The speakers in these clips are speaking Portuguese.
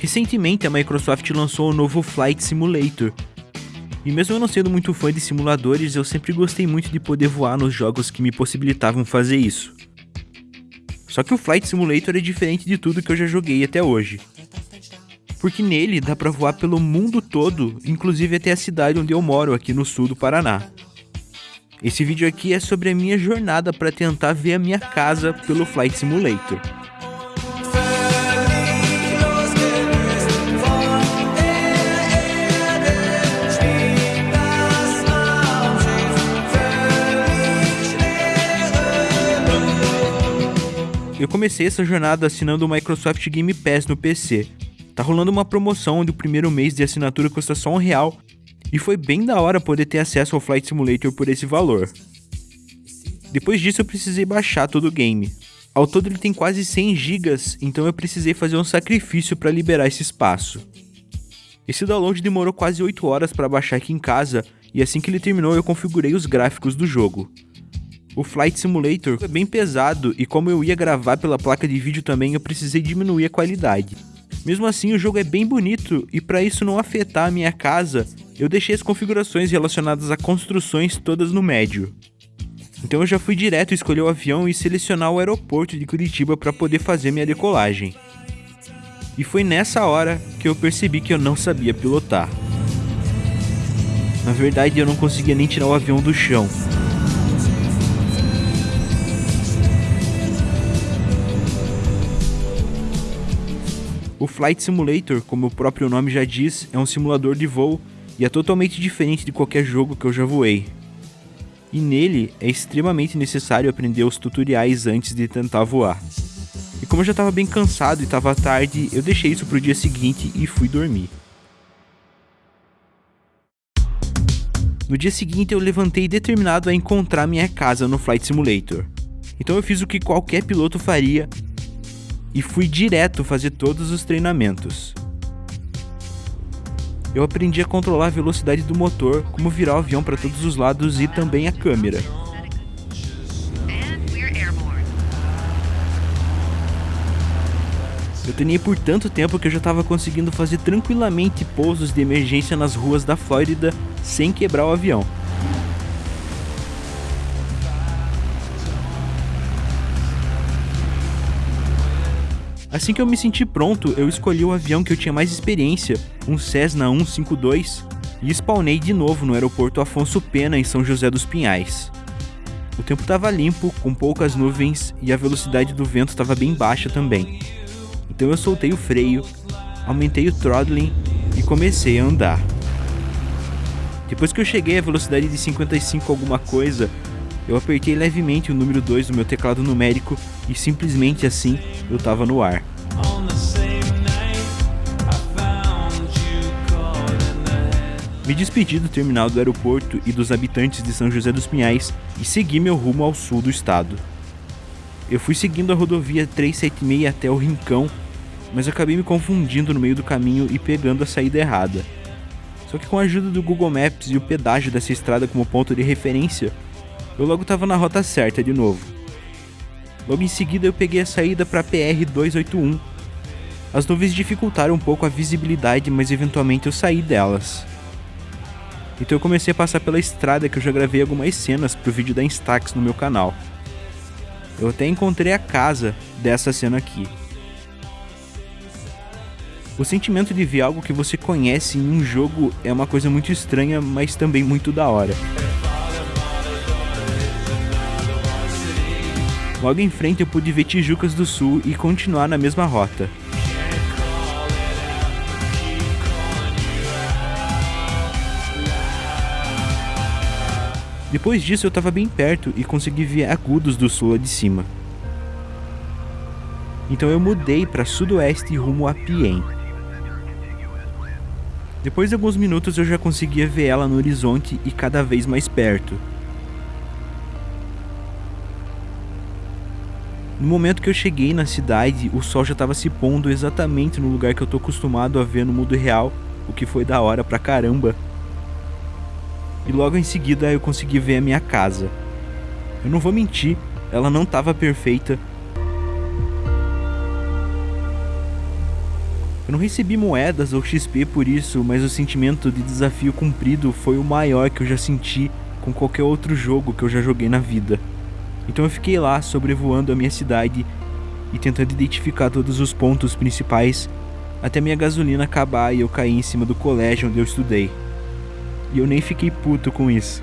Recentemente a Microsoft lançou o novo Flight Simulator. E mesmo eu não sendo muito fã de simuladores, eu sempre gostei muito de poder voar nos jogos que me possibilitavam fazer isso. Só que o Flight Simulator é diferente de tudo que eu já joguei até hoje. Porque nele dá pra voar pelo mundo todo, inclusive até a cidade onde eu moro, aqui no sul do Paraná. Esse vídeo aqui é sobre a minha jornada para tentar ver a minha casa pelo Flight Simulator. Eu comecei essa jornada assinando o Microsoft Game Pass no PC. Tá rolando uma promoção onde o primeiro mês de assinatura custa só um real, e foi bem da hora poder ter acesso ao Flight Simulator por esse valor. Depois disso eu precisei baixar todo o game. Ao todo ele tem quase 100 GB, então eu precisei fazer um sacrifício para liberar esse espaço. Esse download demorou quase 8 horas para baixar aqui em casa, e assim que ele terminou eu configurei os gráficos do jogo. O Flight Simulator é bem pesado e como eu ia gravar pela placa de vídeo também, eu precisei diminuir a qualidade. Mesmo assim, o jogo é bem bonito e para isso não afetar a minha casa, eu deixei as configurações relacionadas a construções todas no médio. Então eu já fui direto escolher o avião e selecionar o aeroporto de Curitiba para poder fazer minha decolagem. E foi nessa hora que eu percebi que eu não sabia pilotar. Na verdade, eu não conseguia nem tirar o avião do chão. O Flight Simulator, como o próprio nome já diz, é um simulador de voo e é totalmente diferente de qualquer jogo que eu já voei. E nele é extremamente necessário aprender os tutoriais antes de tentar voar. E como eu já estava bem cansado e estava tarde, eu deixei isso para o dia seguinte e fui dormir. No dia seguinte eu levantei determinado a encontrar minha casa no Flight Simulator. Então eu fiz o que qualquer piloto faria e fui direto fazer todos os treinamentos. Eu aprendi a controlar a velocidade do motor, como virar o avião para todos os lados e também a câmera. Eu treinei por tanto tempo que eu já estava conseguindo fazer tranquilamente pousos de emergência nas ruas da Flórida sem quebrar o avião. Assim que eu me senti pronto, eu escolhi o avião que eu tinha mais experiência, um Cessna 152, e spawnei de novo no aeroporto Afonso Pena em São José dos Pinhais. O tempo estava limpo, com poucas nuvens e a velocidade do vento estava bem baixa também. Então eu soltei o freio, aumentei o throttling e comecei a andar. Depois que eu cheguei à velocidade de 55 alguma coisa, eu apertei levemente o número 2 no meu teclado numérico e simplesmente assim eu tava no ar. Me despedi do terminal do aeroporto e dos habitantes de São José dos Pinhais e segui meu rumo ao sul do estado. Eu fui seguindo a rodovia 376 até o Rincão, mas acabei me confundindo no meio do caminho e pegando a saída errada. Só que com a ajuda do Google Maps e o pedágio dessa estrada como ponto de referência, eu logo estava na rota certa de novo. Logo em seguida eu peguei a saída para PR 281. As nuvens dificultaram um pouco a visibilidade, mas eventualmente eu saí delas. Então eu comecei a passar pela estrada que eu já gravei algumas cenas pro vídeo da Instax no meu canal. Eu até encontrei a casa dessa cena aqui. O sentimento de ver algo que você conhece em um jogo é uma coisa muito estranha, mas também muito da hora. Logo em frente eu pude ver Tijucas do Sul e continuar na mesma rota. Depois disso eu estava bem perto e consegui ver Agudos do Sul lá de cima. Então eu mudei para sudoeste rumo a Piem. Depois de alguns minutos eu já conseguia ver ela no horizonte e cada vez mais perto. No momento que eu cheguei na cidade, o sol já estava se pondo exatamente no lugar que eu tô acostumado a ver no mundo real, o que foi da hora pra caramba. E logo em seguida eu consegui ver a minha casa. Eu não vou mentir, ela não estava perfeita. Eu não recebi moedas ou XP por isso, mas o sentimento de desafio cumprido foi o maior que eu já senti com qualquer outro jogo que eu já joguei na vida. Então eu fiquei lá sobrevoando a minha cidade e tentando identificar todos os pontos principais até minha gasolina acabar e eu cair em cima do colégio onde eu estudei. E eu nem fiquei puto com isso.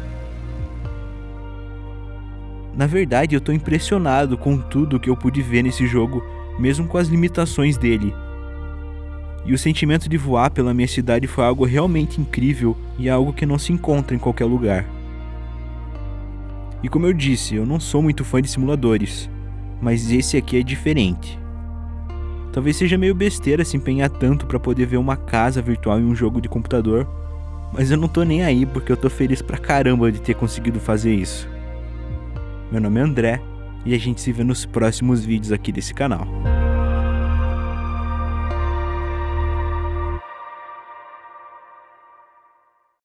Na verdade, eu tô impressionado com tudo que eu pude ver nesse jogo, mesmo com as limitações dele. E o sentimento de voar pela minha cidade foi algo realmente incrível e algo que não se encontra em qualquer lugar. E como eu disse, eu não sou muito fã de simuladores, mas esse aqui é diferente. Talvez seja meio besteira se empenhar tanto para poder ver uma casa virtual em um jogo de computador, mas eu não tô nem aí porque eu tô feliz pra caramba de ter conseguido fazer isso. Meu nome é André e a gente se vê nos próximos vídeos aqui desse canal.